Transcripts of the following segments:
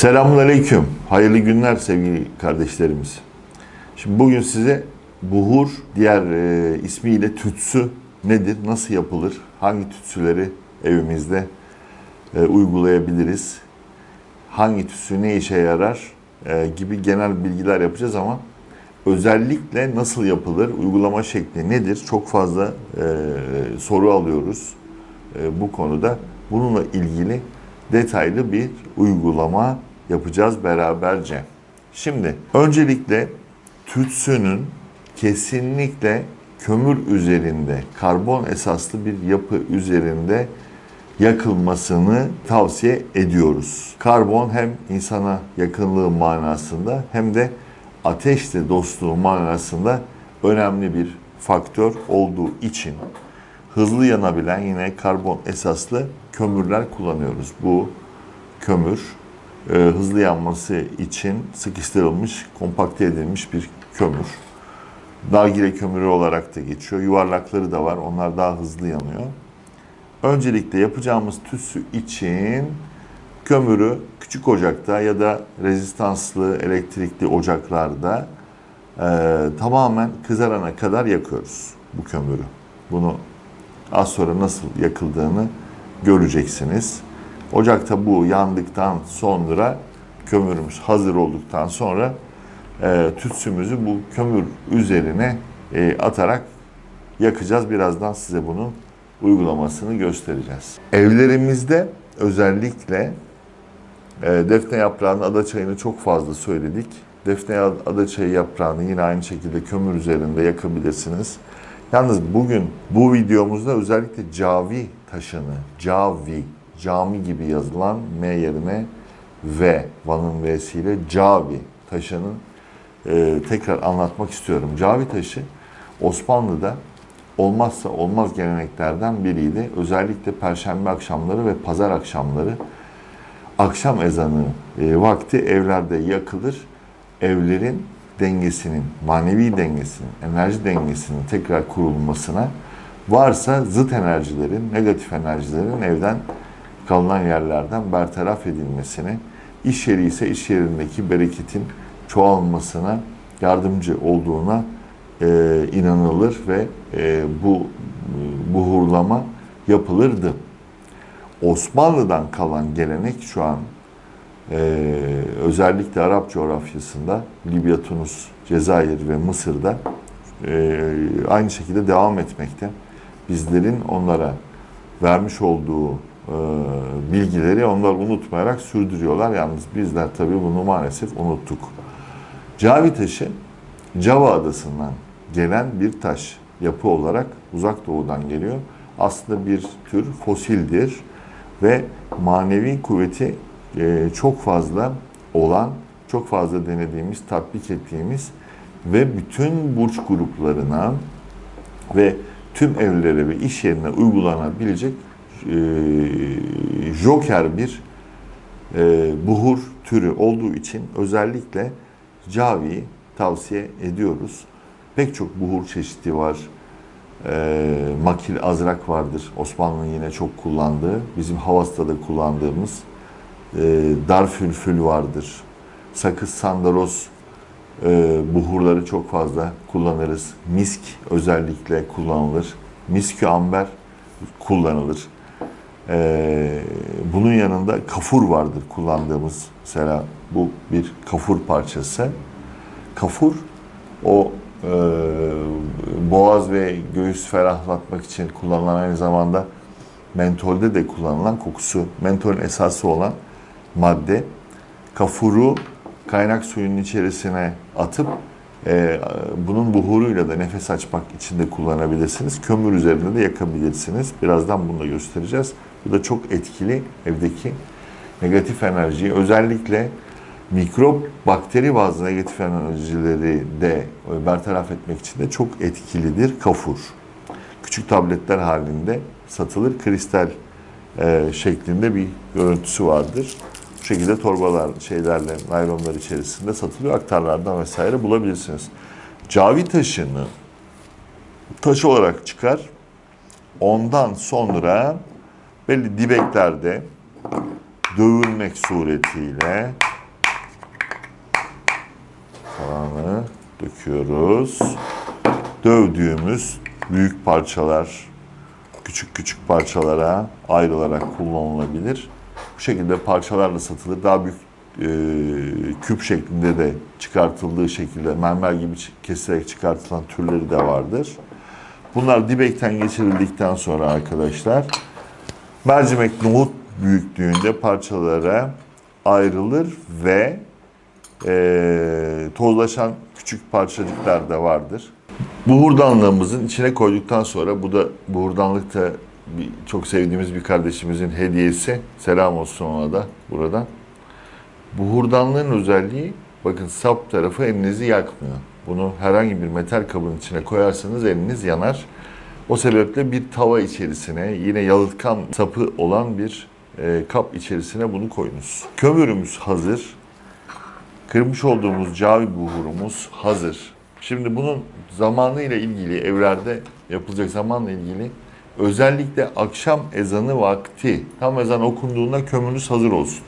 Selamun Aleyküm. Hayırlı günler sevgili kardeşlerimiz. Şimdi bugün size buhur, diğer e, ismiyle tütsü nedir, nasıl yapılır, hangi tütsüleri evimizde e, uygulayabiliriz, hangi tütsü ne işe yarar e, gibi genel bilgiler yapacağız ama özellikle nasıl yapılır, uygulama şekli nedir çok fazla e, soru alıyoruz e, bu konuda. Bununla ilgili detaylı bir uygulama yapacağız beraberce. Şimdi öncelikle tütsünün kesinlikle kömür üzerinde, karbon esaslı bir yapı üzerinde yakılmasını tavsiye ediyoruz. Karbon hem insana yakınlığı manasında hem de ateşle dostluğu manasında önemli bir faktör olduğu için hızlı yanabilen yine karbon esaslı kömürler kullanıyoruz. Bu kömür e, hızlı yanması için sıkıştırılmış, kompakte edilmiş bir kömür. Nargile kömürü olarak da geçiyor. Yuvarlakları da var. Onlar daha hızlı yanıyor. Öncelikle yapacağımız tütsü için kömürü küçük ocakta ya da rezistanslı elektrikli ocaklarda e, tamamen kızarana kadar yakıyoruz bu kömürü. Bunu az sonra nasıl yakıldığını göreceksiniz. Ocakta bu yandıktan sonra kömürümüz hazır olduktan sonra e, tütsümüzü bu kömür üzerine e, atarak yakacağız. Birazdan size bunun uygulamasını göstereceğiz. Evlerimizde özellikle e, defne yaprağının adaçayını çok fazla söyledik. Defne adaçayı yaprağını yine aynı şekilde kömür üzerinde yakabilirsiniz. Yalnız bugün bu videomuzda özellikle cavi taşını, cavi, cami gibi yazılan M yerine V, Van'ın V'siyle cavi taşının e, tekrar anlatmak istiyorum. Cavi taşı Osmanlı'da olmazsa olmaz geleneklerden biriydi. Özellikle perşembe akşamları ve pazar akşamları akşam ezanı e, vakti evlerde yakılır. Evlerin dengesinin, manevi dengesinin, enerji dengesinin tekrar kurulmasına varsa zıt enerjilerin, negatif enerjilerin evden kalınan yerlerden bertaraf edilmesine, iş yeri ise iş yerindeki bereketin çoğalmasına yardımcı olduğuna e, inanılır ve e, bu buhurlama yapılırdı. Osmanlı'dan kalan gelenek şu an e, özellikle Arap coğrafyasında Libya, Tunus, Cezayir ve Mısır'da e, aynı şekilde devam etmekte. Bizlerin onlara vermiş olduğu e, bilgileri onlar unutmayarak sürdürüyorlar. Yalnız bizler tabii bunu maalesef unuttuk. Cavi taşı Java adasından gelen bir taş yapı olarak uzak doğudan geliyor. Aslında bir tür fosildir ve manevi kuvveti e, çok fazla olan, çok fazla denediğimiz, tatbik ettiğimiz ve bütün burç gruplarına ve tüm evlere ve iş yerine uygulanabilecek e, joker bir e, buhur türü olduğu için özellikle Cavi'yi tavsiye ediyoruz. Pek çok buhur çeşidi var. E, makil azrak vardır. Osmanlı'nın yine çok kullandığı, bizim Havas'ta da kullandığımız e, darfülfül vardır. Sakız sandaros e, buhurları çok fazla kullanırız. Misk özellikle kullanılır. Miskü amber kullanılır. E, bunun yanında kafur vardır kullandığımız. Mesela bu bir kafur parçası. Kafur o e, boğaz ve göğüs ferahlatmak için kullanılan aynı zamanda mentolde de kullanılan kokusu, mentolün esası olan madde. Kafuru kaynak suyunun içerisine atıp e, bunun buhuruyla da nefes açmak için de kullanabilirsiniz. Kömür üzerinde de yakabilirsiniz. Birazdan bunu da göstereceğiz. Bu da çok etkili evdeki negatif enerjiyi özellikle mikrop, bakteri bazı negatif enerjileri de bertaraf etmek için de çok etkilidir kafur. Küçük tabletler halinde satılır. Kristal e, şeklinde bir görüntüsü vardır. Bu şekilde torbalar, şeylerle, naylonlar içerisinde satılıyor. Aktarlardan vesaire bulabilirsiniz. Cavi taşını taş olarak çıkar. Ondan sonra belli dibeklerde dövülmek suretiyle kalanı döküyoruz. Dövdüğümüz büyük parçalar küçük küçük parçalara ayrılarak kullanılabilir. Bu şekilde parçalarla satılır. Daha büyük e, küp şeklinde de çıkartıldığı şekilde mermer gibi keserek çıkartılan türleri de vardır. Bunlar dibekten geçirildikten sonra arkadaşlar mercimek nohut büyüklüğünde parçalara ayrılır ve e, tozlaşan küçük parçacıklar da vardır. Buhurdanlığımızın içine koyduktan sonra bu da buhurdanlık da bir, çok sevdiğimiz bir kardeşimizin hediyesi. Selam olsun ona da buradan. Buhurdanlığın özelliği bakın sap tarafı elinizi yakmıyor. Bunu herhangi bir metal kabın içine koyarsanız eliniz yanar. O sebeple bir tava içerisine yine yalıtkan sapı olan bir e, kap içerisine bunu koyunuz. Kömürümüz hazır. Kırmış olduğumuz cavi buhurumuz hazır. Şimdi bunun zamanı ile ilgili evlerde yapılacak zamanla ilgili özellikle akşam ezanı vakti tam ezan okunduğunda kömürünüz hazır olsun.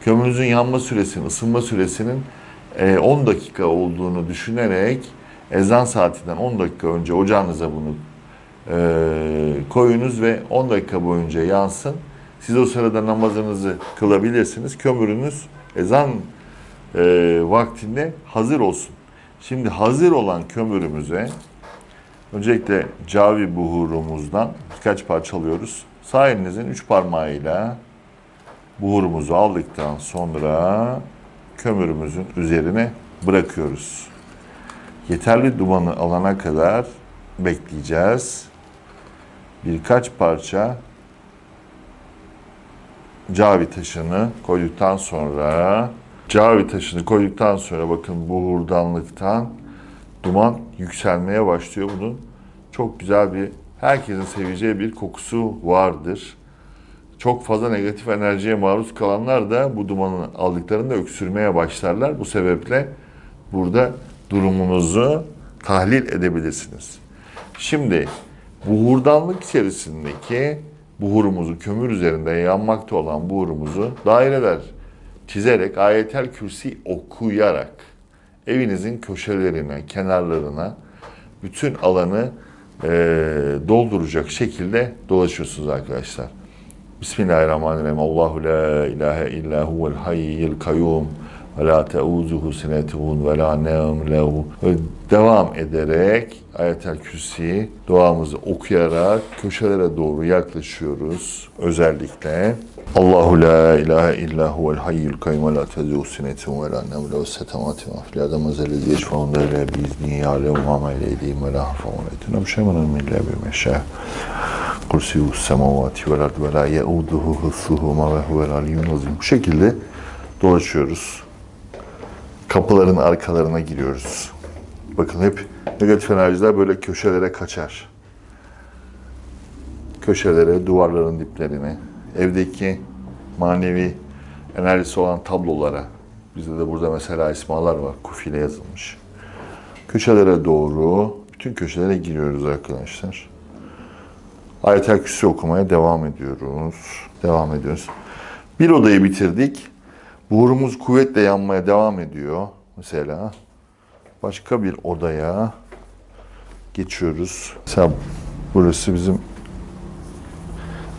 Kömürünüzün yanma süresinin, ısınma süresinin e, 10 dakika olduğunu düşünerek ezan saatinden 10 dakika önce ocağınıza bunu e, koyunuz ve 10 dakika boyunca yansın. Siz o sırada namazınızı kılabilirsiniz. Kömürünüz ezan e, vaktinde hazır olsun. Şimdi hazır olan kömürümüze öncelikle cavi buhurumuzdan birkaç parça alıyoruz. Sağ elinizin üç parmağıyla buhurumuzu aldıktan sonra kömürümüzün üzerine bırakıyoruz. Yeterli dumanı alana kadar bekleyeceğiz. Birkaç parça cavi taşını koyduktan sonra cavi taşını koyduktan sonra bakın buhurdanlıktan duman yükselmeye başlıyor. Bunun çok güzel bir herkesin seveceği bir kokusu vardır. Çok fazla negatif enerjiye maruz kalanlar da bu dumanı aldıklarında öksürmeye başlarlar. Bu sebeple burada durumunuzu tahlil edebilirsiniz. Şimdi buhurdanlık içerisindeki buhurumuzu, kömür üzerinde yanmakta olan buhurumuzu daireler çizerek ayetel kürsi okuyarak evinizin köşelerine, kenarlarına bütün alanı eee, dolduracak şekilde dolaşıyorsunuz arkadaşlar. Bismillahirrahmanirrahim. Allahu la ilahe illa huvel hayyul kayyum ve la teuzuhu sinetun ve la. Ve Devam ederek ayetel kürsi duamızı okuyarak köşelere doğru yaklaşıyoruz. Özellikle Allahu la ilahe illa huvel hayyul kayyum ve la teuzuhu sinetun ve la nevm lehu setemati ve fil adamı zellezi yeşfağında ile biizni ya'lemu ma ma eydihim ve la hafavun etuna bişemenin min la bir meşâh. Kursiyus semavati vel ardı ve la yeuduhu hıfzuhuma ve huvel aliyyun azim. Bu şekilde dolaşıyoruz. Kapıların arkalarına giriyoruz. Bakın hep negatif enerjiler böyle köşelere kaçar. Köşelere, duvarların diplerine, evdeki manevi enerjisi olan tablolara. Bizde de burada mesela ismalar var. Kufiyle yazılmış. Köşelere doğru, bütün köşelere giriyoruz arkadaşlar. Ayetel Kürsi okumaya devam ediyoruz. Devam ediyoruz. Bir odayı bitirdik. Buhurumuz kuvvetle yanmaya devam ediyor. Mesela başka bir odaya geçiyoruz. Mesela burası bizim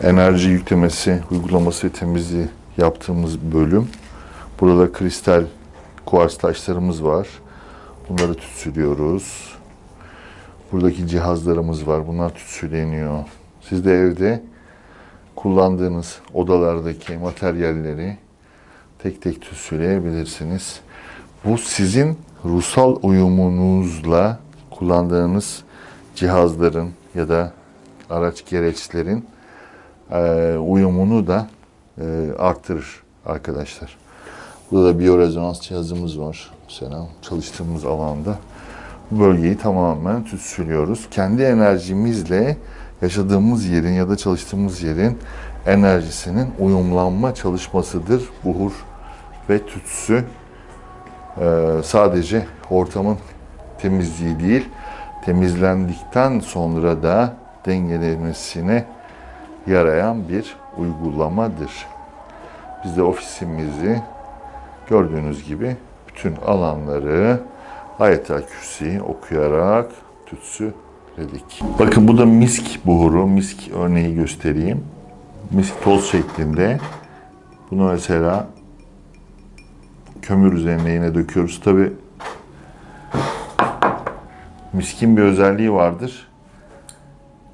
enerji yüklemesi, uygulaması ve temizliği yaptığımız bölüm. Burada kristal kuars taşlarımız var. Bunları tütsülüyoruz. Buradaki cihazlarımız var. Bunlar tütsüleniyor. Siz de evde kullandığınız odalardaki materyalleri tek tek tütsüleyebilirsiniz. Bu sizin ruhsal uyumunuzla kullandığınız cihazların ya da araç gereçlerin eee, uyumunu da eee, arttırır arkadaşlar. Burada da biyorezonans cihazımız var. Mesela çalıştığımız alanda bu bölgeyi tamamen tütsülüyoruz. Kendi enerjimizle yaşadığımız yerin ya da çalıştığımız yerin enerjisinin uyumlanma çalışmasıdır buhur ve tütsü. Ee, sadece ortamın temizliği değil, temizlendikten sonra da dengelenmesine yarayan bir uygulamadır. Biz de ofisimizi gördüğünüz gibi bütün alanları Ayetel Kürsi'yi okuyarak tütsü dedik. Bakın bu da misk buhuru, misk örneği göstereyim. Misk toz şeklinde. Bunu mesela kömür üzerine yine döküyoruz. Tabi miskin bir özelliği vardır.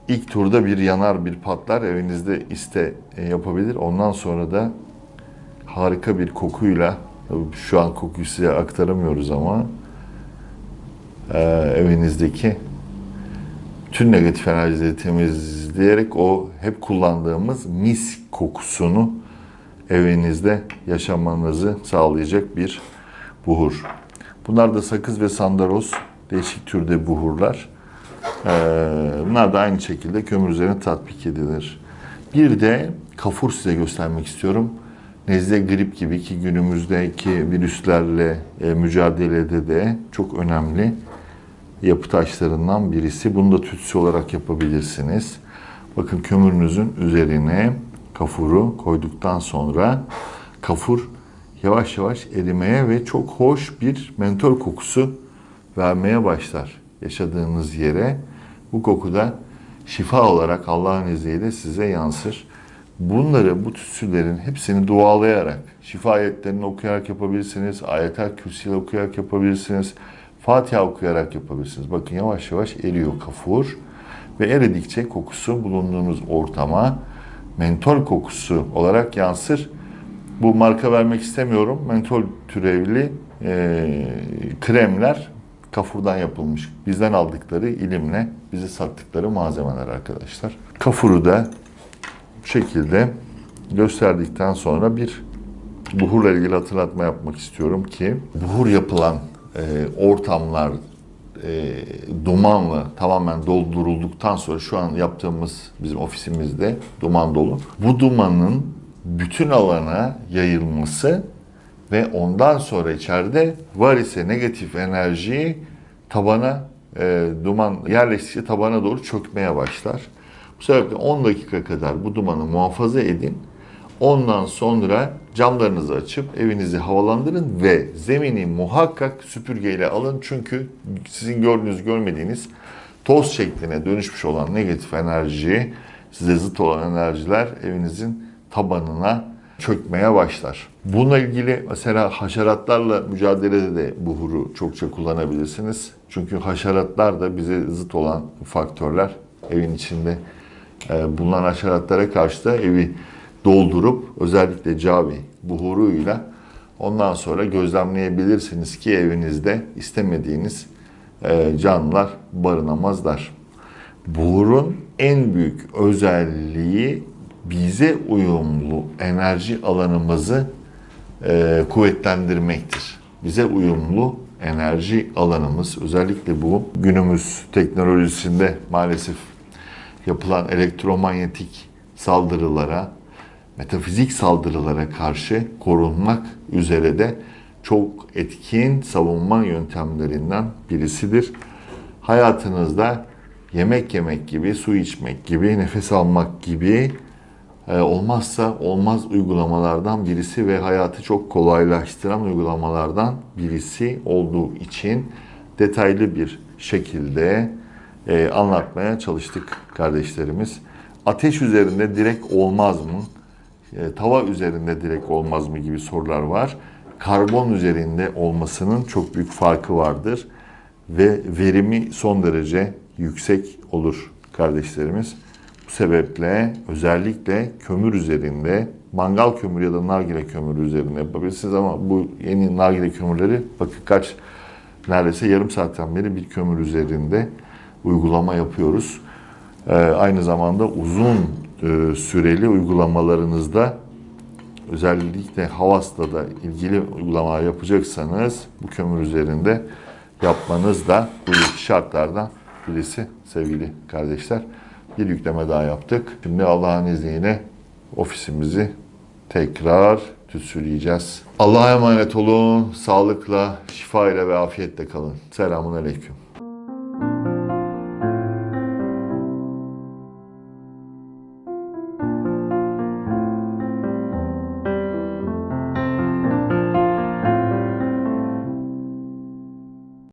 İlk turda bir yanar bir patlar evinizde iste e, yapabilir. Ondan sonra da harika bir kokuyla şu an kokuyu size aktaramıyoruz ama e, evinizdeki tüm negatif enerjileri temizleyerek o hep kullandığımız mis kokusunu evinizde yaşamanızı sağlayacak bir buhur. Bunlar da sakız ve sandaroz değişik türde buhurlar. Ee, bunlar da aynı şekilde kömür üzerine tatbik edilir. Bir de kafur size göstermek istiyorum. Nezle, grip gibi ki günümüzdeki virüslerle e, mücadelede de çok önemli yapı taşlarından birisi. Bunu da tütsü olarak yapabilirsiniz. Bakın kömürünüzün üzerine kafuru koyduktan sonra kafur yavaş yavaş erimeye ve çok hoş bir mentol kokusu vermeye başlar yaşadığınız yere. Bu koku da şifa olarak Allah'ın izniyle size yansır. Bunları, bu tütsülerin hepsini dualayarak, şifa ayetlerini okuyarak yapabilirsiniz, ayetel kürsiyle okuyarak yapabilirsiniz, Fatiha okuyarak yapabilirsiniz. Bakın yavaş yavaş eriyor kafur ve eridikçe kokusu bulunduğunuz ortama mentol kokusu olarak yansır. Bu marka vermek istemiyorum. Mentol türevli e, kremler kafurdan yapılmış. Bizden aldıkları ilimle bize sattıkları malzemeler arkadaşlar. Kafuru da bu şekilde gösterdikten sonra bir buhurla ilgili hatırlatma yapmak istiyorum ki buhur yapılan e, ortamlar e, dumanla tamamen doldurulduktan sonra şu an yaptığımız bizim ofisimizde duman dolu. Bu dumanın bütün alana yayılması ve ondan sonra içeride var ise negatif enerjiyi tabana e, duman yerleştikçe tabana doğru çökmeye başlar. Bu sebeple 10 dakika kadar bu dumanı muhafaza edin. Ondan sonra camlarınızı açıp evinizi havalandırın ve zemini muhakkak süpürgeyle alın. Çünkü sizin gördüğünüz görmediğiniz toz şekline dönüşmüş olan negatif enerji, size zıt olan enerjiler evinizin tabanına çökmeye başlar. Bununla ilgili mesela haşeratlarla mücadelede de buhuru çokça kullanabilirsiniz. Çünkü haşeratlar da bize zıt olan faktörler. Evin içinde e, bulunan haşeratlara karşı da evi doldurup özellikle cavi buhuruyla ondan sonra gözlemleyebilirsiniz ki evinizde istemediğiniz e, canlılar barınamazlar. Buhurun en büyük özelliği bize uyumlu enerji alanımızı e, kuvvetlendirmektir. Bize uyumlu enerji alanımız özellikle bu günümüz teknolojisinde maalesef yapılan elektromanyetik saldırılara, metafizik saldırılara karşı korunmak üzere de çok etkin savunma yöntemlerinden birisidir. Hayatınızda yemek yemek gibi, su içmek gibi, nefes almak gibi e, olmazsa olmaz uygulamalardan birisi ve hayatı çok kolaylaştıran uygulamalardan birisi olduğu için detaylı bir şekilde e, anlatmaya çalıştık kardeşlerimiz. Ateş üzerinde direkt olmaz mı? E, tava üzerinde direkt olmaz mı gibi sorular var. Karbon üzerinde olmasının çok büyük farkı vardır ve verimi son derece yüksek olur kardeşlerimiz. Bu sebeple özellikle kömür üzerinde, mangal kömürü ya da nargile kömürü üzerinde yapabilirsiniz ama bu yeni nargile kömürleri bakın kaç neredeyse yarım saatten beri bir kömür üzerinde uygulama yapıyoruz. Ee, aynı zamanda uzun e, süreli uygulamalarınızda özellikle Havas'ta da ilgili uygulamalar yapacaksanız bu kömür üzerinde yapmanız da bu şartlardan birisi sevgili kardeşler. Bir yükleme daha yaptık. Şimdi Allah'ın izniyle ofisimizi tekrar tütsüleyeceğiz. Allah'a emanet olun. Sağlıkla, şifa ile ve afiyetle kalın. Selamun Aleyküm.